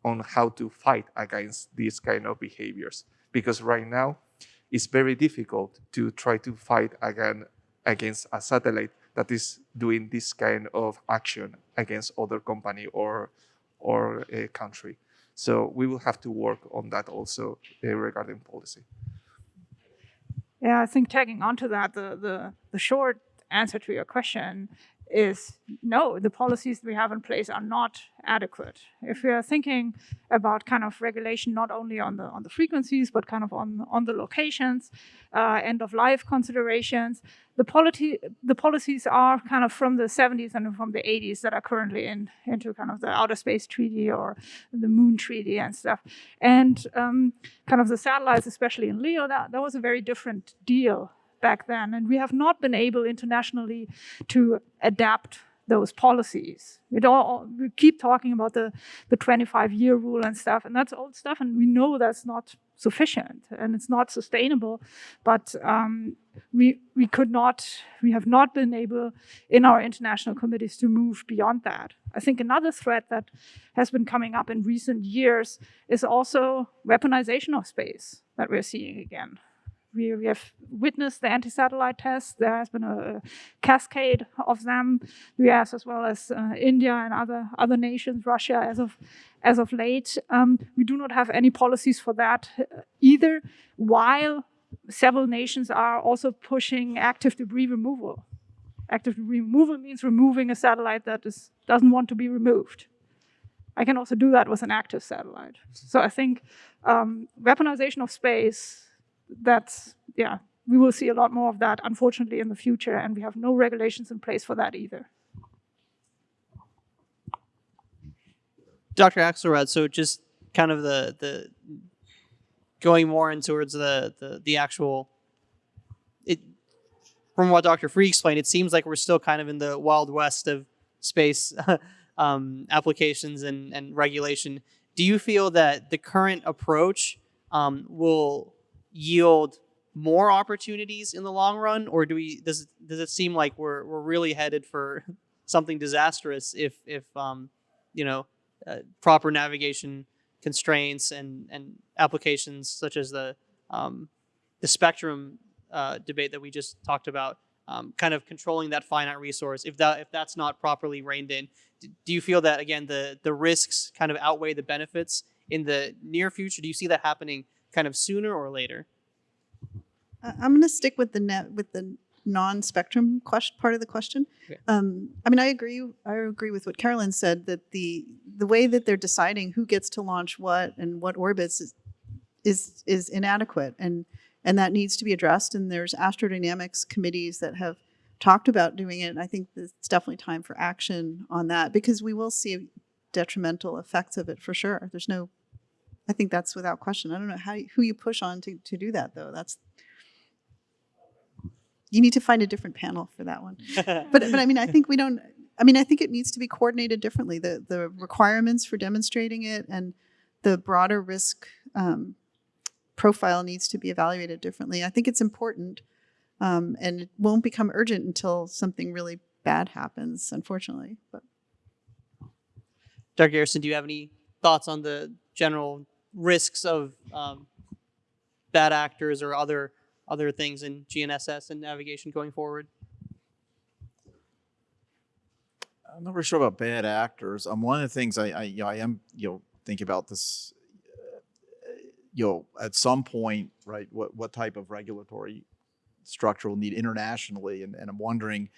on how to fight against these kind of behaviors. Because right now, it's very difficult to try to fight again against a satellite that is doing this kind of action against other company or or a country. So we will have to work on that also uh, regarding policy. Yeah, I think tagging onto that, the, the, the short answer to your question is no, the policies we have in place are not adequate. If we are thinking about kind of regulation not only on the on the frequencies but kind of on on the locations, uh, end of life considerations, the policy the policies are kind of from the 70s and from the 80s that are currently in into kind of the outer space treaty or the moon treaty and stuff, and um, kind of the satellites, especially in LEO, that that was a very different deal back then. And we have not been able internationally to adapt those policies. We, we keep talking about the, the 25 year rule and stuff, and that's old stuff, and we know that's not sufficient and it's not sustainable. But um, we, we could not, we have not been able in our international committees to move beyond that. I think another threat that has been coming up in recent years is also weaponization of space that we're seeing again we, we have witnessed the anti-satellite tests. There has been a, a cascade of them. The US as well as uh, India and other other nations, Russia as of as of late. Um, we do not have any policies for that uh, either. While several nations are also pushing active debris removal. Active debris removal means removing a satellite that is, doesn't want to be removed. I can also do that with an active satellite. So I think um, weaponization of space that's, yeah, we will see a lot more of that, unfortunately, in the future, and we have no regulations in place for that either. Dr. Axelrad, so just kind of the the going more in towards the the, the actual it from what Dr. Frueh explained, it seems like we're still kind of in the wild west of space um, applications and, and regulation. Do you feel that the current approach um, will yield more opportunities in the long run, or do we does does it seem like we're we're really headed for something disastrous if if um, you know uh, proper navigation constraints and and applications such as the um, the spectrum uh, debate that we just talked about, um, kind of controlling that finite resource. If that if that's not properly reined in, do you feel that again the the risks kind of outweigh the benefits in the near future? Do you see that happening kind of sooner or later? I- I'm going to stick with the net with the non-spectrum question part of the question. Um, I mean, I agree. I agree with what Carolin said that the the way that they're deciding who gets to launch what and what orbits is is, is inadequate, and and that needs to be addressed. And there's astrodynamics committees that have talked about doing it. And I think it's definitely time for action on that because we will see detrimental effects of it for sure. There's no I think that's without question. I don't know how who you push on to, to do that though. That's you need to find a different panel for that one. But but I mean I think we don't. I mean I think it needs to be coordinated differently. The the requirements for demonstrating it and the broader risk um, profile needs to be evaluated differently. I think it's important, um, and it won't become urgent until something really bad happens. Unfortunately, but Dr. Garrison, do you have any thoughts on the general risks of um, bad actors or other other things in GNSS and navigation going forward? I'm not really sure about bad actors. Um, one of the things I, I, you know, I am, you know, thinking about this, uh, you know, at some point, right, what, what type of regulatory structure we'll need internationally. And, and I'm wondering,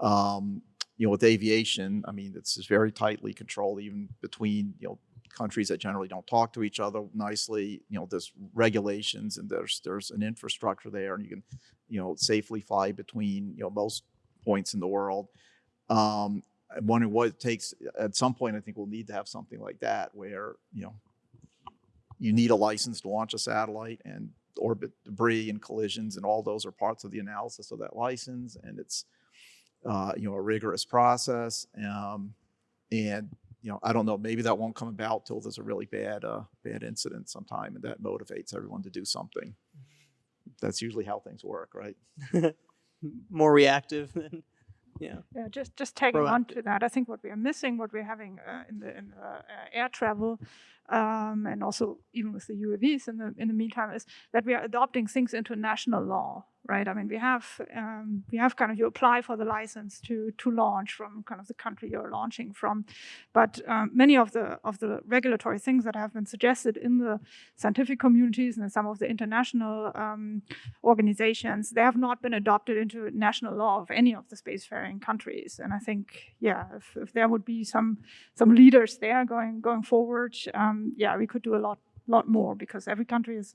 um, you know, with aviation, I mean, it's very tightly controlled even between, you know, countries that generally don't talk to each other nicely. You know, there's regulations and there's, there's an infrastructure there and you can, you know, safely fly between, you know, most points in the world. Um, I'm wondering what it takes. At some point, I think we'll need to have something like that, where you know you need a license to launch a satellite, and orbit debris and collisions, and all those are parts of the analysis of that license, and it's uh, you know a rigorous process. Um, and you know, I don't know, maybe that won't come about till there's a really bad uh, bad incident sometime, and that motivates everyone to do something. That's usually how things work, right? More reactive than yeah. Yeah, just just tagging on to that, I think what we are missing, what we're having uh, in the in uh, uh, air travel, um, and also even with the UAVs in the in the meantime, is that we are adopting things into national law, right? I mean, we have um, we have kind of you apply for the license to to launch from kind of the country you're launching from, but um, many of the of the regulatory things that have been suggested in the scientific communities and in some of the international um, organizations, they have not been adopted into national law of any of the spacefaring countries. And I think, yeah, if, if there would be some some leaders there going going forward, um, yeah, we could do a lot lot more because every country is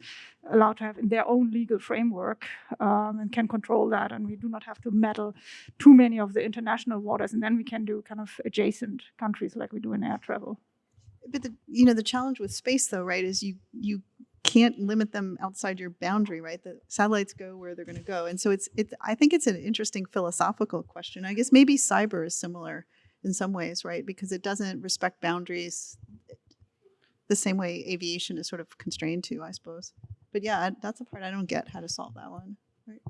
allowed to have in their own legal framework um, and can control that and we do not have to meddle too many of the international waters and then we can do kind of adjacent countries like we do in air travel But the you know the challenge with space though, right, is you you can't limit them outside your boundary, right? The satellites go where they're going to go, and so it's it. I think it's an interesting philosophical question. I guess maybe cyber is similar in some ways, right? Because it doesn't respect boundaries the same way aviation is sort of constrained to, I suppose. But yeah, that's a part I don't get how to solve that one. Right?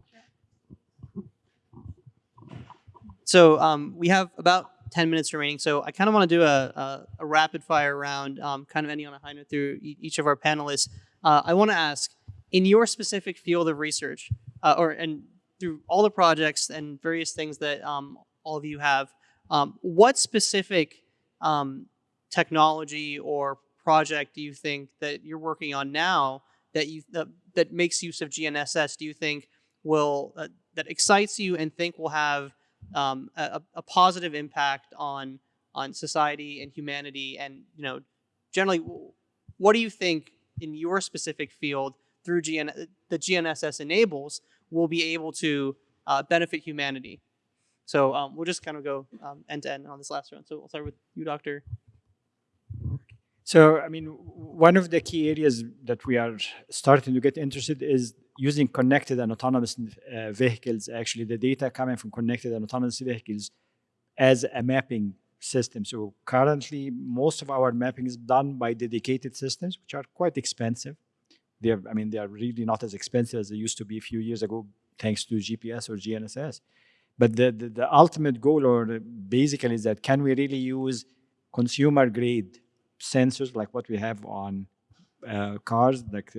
So um, we have about 10 minutes remaining. So I kind of want to do a, a, a rapid fire round, um, kind of ending on a high note through e- each of our panelists. Uh, I want to ask, in your specific field of research, uh, or and through all the projects and various things that um, all of you have, um, what specific um, technology or project do you think that you're working on now that you that, that makes use of GNSS? Do you think will uh, that excites you and think will have um, a, a positive impact on on society and humanity? And you know generally what do you think in your specific field through GN the GNSS enables will be able to uh, benefit humanity? So um, we'll just kind of go um, end to end on this last round. So we'll start with you doctor So, I mean, one of the key areas that we are starting to get interested is using connected and autonomous uh, vehicles. Actually, the data coming from connected and autonomous vehicles as a mapping system. So, currently, most of our mapping is done by dedicated systems, which are quite expensive. They're, I mean, they are really not as expensive as they used to be a few years ago, thanks to GPS or GNSS. But the, the, the ultimate goal, or basically, is that can we really use consumer grade sensors like what we have on uh, cars, like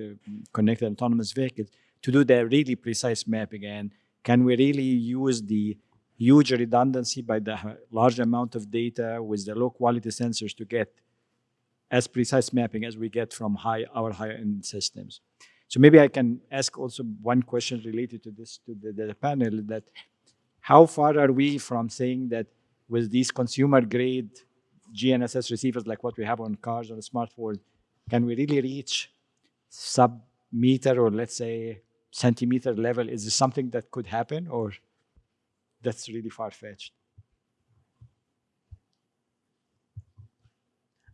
connected autonomous vehicles, to do the really precise mapping? And can we really use the huge redundancy by the large amount of data with the low quality sensors to get as precise mapping as we get from high our higher end systems? So maybe I can ask also one question related to this to the, the panel that how far are we from saying that with these consumer grade GNSS receivers like what we have on cars or smartphones, can we really reach sub meter or let's say centimeter level? Is this something that could happen or that's really far fetched?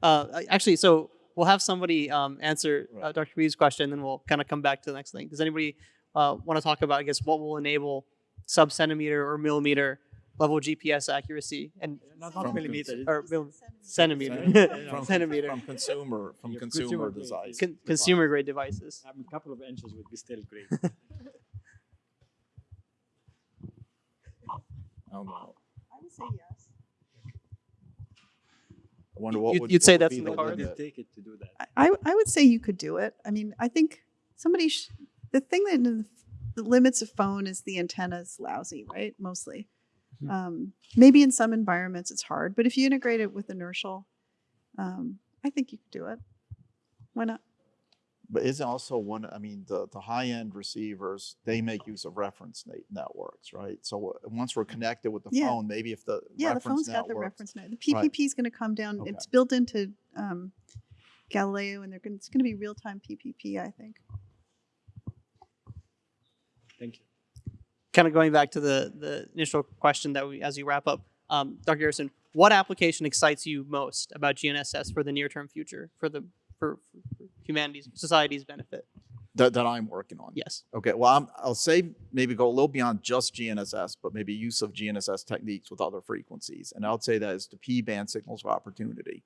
uh, actually so we'll have somebody um, answer uh, dr B's question then we'll kind of come back to the next thing does anybody uh, want to talk about i guess what will enable sub centimeter or millimeter level gps accuracy and Not, From millimeter. or mil- centimeter From, centimeter from consumer from Yeah, consumer, consumer grade. device Con- consumer grade devices I mean, a couple of inches would be still great. I don't know. I would say yes. I wonder what You'd- would you'd what say would that's in the the cards? take it to do that. I, I I would say you could do it. I mean, I think somebody, sh- the thing that the limits of phone is the antenna is lousy, right? Mostly. Mm-hmm. Um, maybe in some environments it's hard, but if you integrate it with inertial, um, I think you could do it. Why not? But isn't also one, I mean, the, the high end receivers, they make use of reference na- networks, right? So once we're connected with the Yeah. phone, maybe if the Yeah, the reference phone's got the reference net. The PPP is going to come down. Okay. It's built into um, Galileo, and they're gonna, it's going to be real time PPP. I think. Thank you. Kind of going back to the the initial question that we as you wrap up um, dr garrison what application excites you most about gnss for the near term future for the for, for humanity's society's benefit that, that I'm working on. yes Okay, well, I'm, I'll say maybe go a little beyond just GNSS, but maybe use of GNSS techniques with other frequencies. And I would say that is the P band signals of opportunity.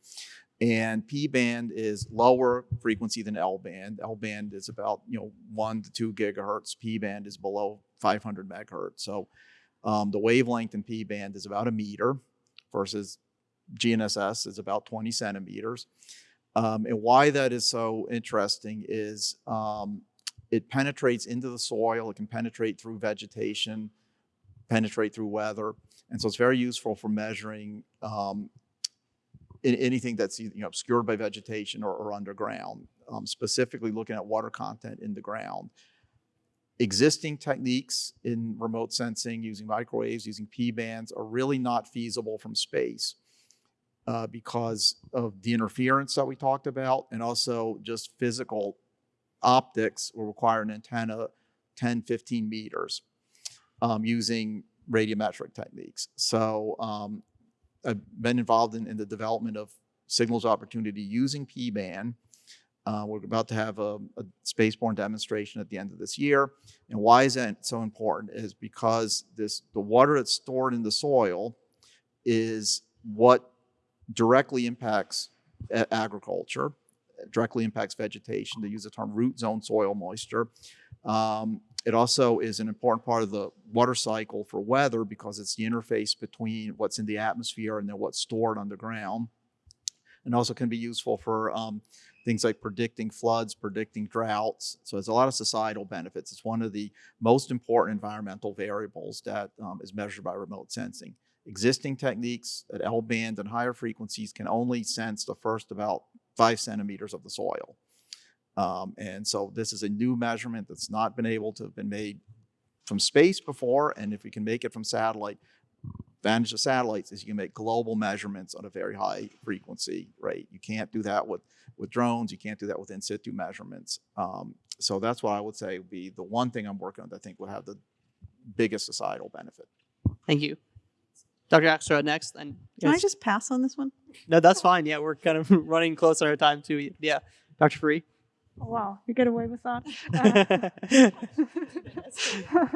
And P band is lower frequency than L band. L band is about you know one to two gigahertz. P band is below 500 megahertz. So um, the wavelength in P band is about a meter versus GNSS is about 20 centimeters. Um, and why that is so interesting is um, it penetrates into the soil, it can penetrate through vegetation, penetrate through weather. And so it's very useful for measuring um, in anything that's you know, obscured by vegetation or, or underground, um, specifically looking at water content in the ground. Existing techniques in remote sensing using microwaves, using P bands are really not feasible from space uh, because of the interference that we talked about and also just physical optics will require an antenna 10, 15 meters um, using radiometric techniques. So um, I've been involved in, in the development of signals opportunity using P-band. Uh, we're about to have a, a spaceborne demonstration at the end of this year. And why is that so important is because this the water that's stored in the soil is what directly impacts agriculture, directly impacts vegetation. They use the term root zone soil moisture. Um, it also is an important part of the water cycle for weather because it's the interface between what's in the atmosphere and then what's stored underground. And also can be useful for um, things like predicting floods, predicting droughts. So there's a lot of societal benefits. It's one of the most important environmental variables that um, is measured by remote sensing. Existing techniques at L band and higher frequencies can only sense the first about five centimeters of the soil. Um, and so this is a new measurement that's not been able to have been made from space before. And if we can make it from satellite, advantage of satellites is you can make global measurements on a very high frequency rate. You can't do that with, with drones. You can't do that with in situ measurements. Um, so that's what I would say would be the one thing I'm working on that I think would have the biggest societal benefit. Thank you. Dr. Axelrad next. And Can I just pass on this one? No, that's fine. Yeah, we're kind of running close on our time too. Yeah. Dr. Frueh. Oh, wow, you get away with that. Uh,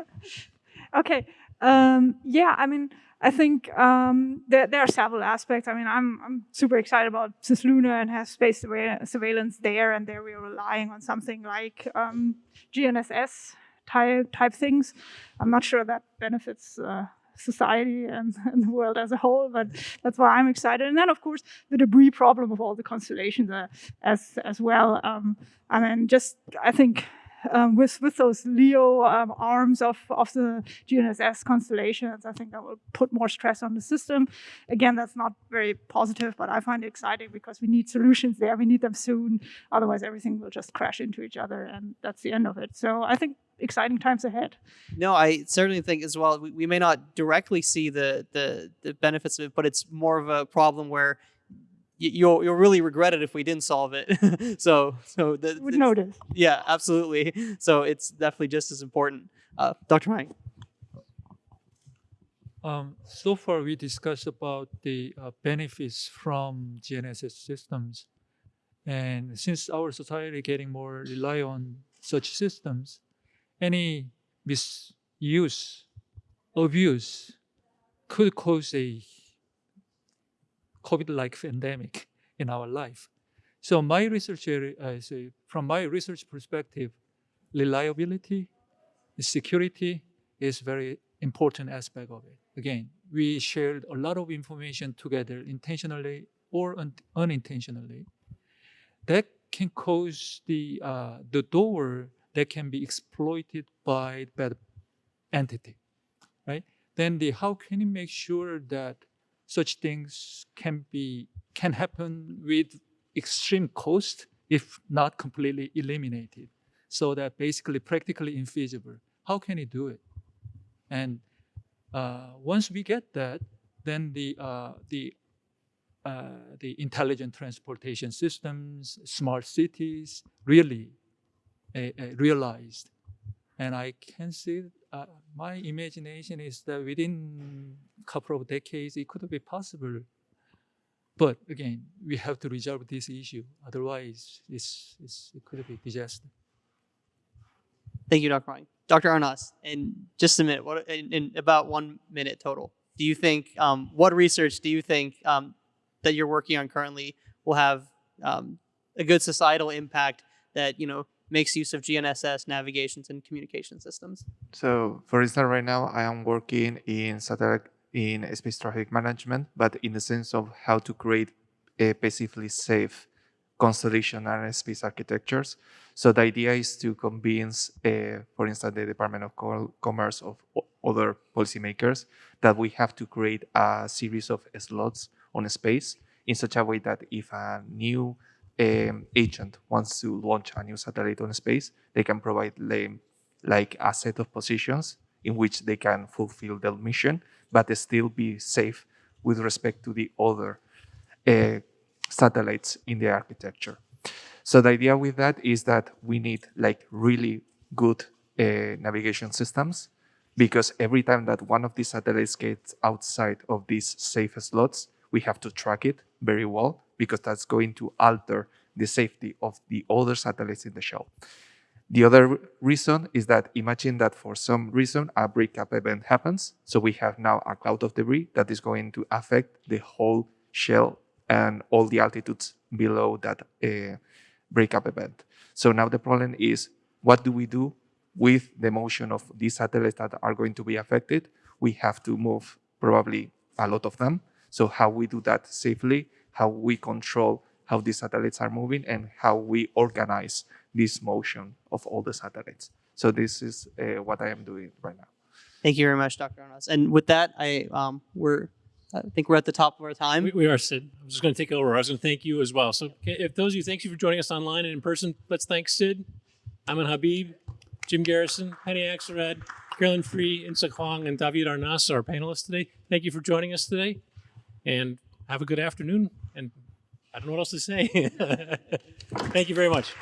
okay. Um, yeah, I mean, I think um, there, there are several aspects. I mean, I'm, I'm super excited about cislunar and has space surveillance there, and there we are relying on something like um, GNSS type type things. I'm not sure that benefits uh, society and, and the world as a whole, but that's why I'm excited. And then, of course, the debris problem of all the constellations uh, as as well. Um, I mean, just I think um, with with those LEO um, arms of of the GNSS constellations, I think that will put more stress on the system. Again, that's not very positive, but I find it exciting because we need solutions there. We need them soon. Otherwise, everything will just crash into each other, and that's the end of it. So I think exciting times ahead. No, I certainly think as well. We, we may not directly see the, the the benefits of it, but it's more of a problem where you'll you'll really regret it if we didn't solve it. so so the, Would notice. yeah, absolutely. So it's definitely just as important. Uh, Dr. Ryan. Um, so far, we discussed about the uh, benefits from GNSS systems. And since our society getting more rely on such systems, any misuse, abuse could cause a COVID-like pandemic in our life. So my research area, uh, so from my research perspective, reliability, security is very important aspect of it. Again, we shared a lot of information together intentionally or un- unintentionally. That can cause the uh, the door that can be exploited by bad entity, right? Then the how can you make sure that such things can be can happen with extreme cost if not completely eliminated, so that basically practically infeasible. How can you do it? And uh, once we get that, then the uh, the uh, the intelligent transportation systems, smart cities, really uh, uh, realized. And I can see uh, my imagination is that within a couple of decades it could be possible. But again, we have to resolve this issue. Otherwise, it's, it's, it could be disaster. Thank you, Dr. Ryan. Dr. Arnas, in just a minute, what in, in about one minute total, do you think um, what research do you think um, that you're working on currently will have um, a good societal impact that you know makes use of GNSS navigations and communication systems? So, for instance, right now I am working in satellite in space traffic management, but in the sense of how to create a passively safe constellation and space architectures. So the idea is to convince, uh, for instance, the Department of Co- Commerce of other policymakers that we have to create a series of slots on space in such a way that if a new um, agent wants to launch a new satellite on space, they can provide like a set of positions in which they can fulfill their mission, but still be safe with respect to the other uh, satellites in the architecture. So the idea with that is that we need like really good uh, navigation systems because every time that one of these satellites gets outside of these safe slots, we have to track it very well because that's going to alter the safety of the other satellites in the shell. The other reason is that imagine that for some reason a breakup event happens. So we have now a cloud of debris that is going to affect the whole shell and all the altitudes below that uh, breakup event. So now the problem is what do we do with the motion of these satellites that are going to be affected? We have to move probably a lot of them. So how we do that safely, how we control how these satellites are moving and how we organize this motion of all the satellites. So this is uh, what I am doing right now. Thank you very much, Dr. Arnas. And with that, I um, we're I think we're at the top of our time. We, we are, Sid. I was just going to take over. I was going to thank you as well. So, okay, if those of you, thank you for joining us online and in person. Let's thank Sid, Amin Habib, Jim Garrison, Penny Axelrad, Carolin Frueh, Inseok Hwang, and David Arnas, our panelists today. Thank you for joining us today, and have a good afternoon. And I don't know what else to say. thank you very much.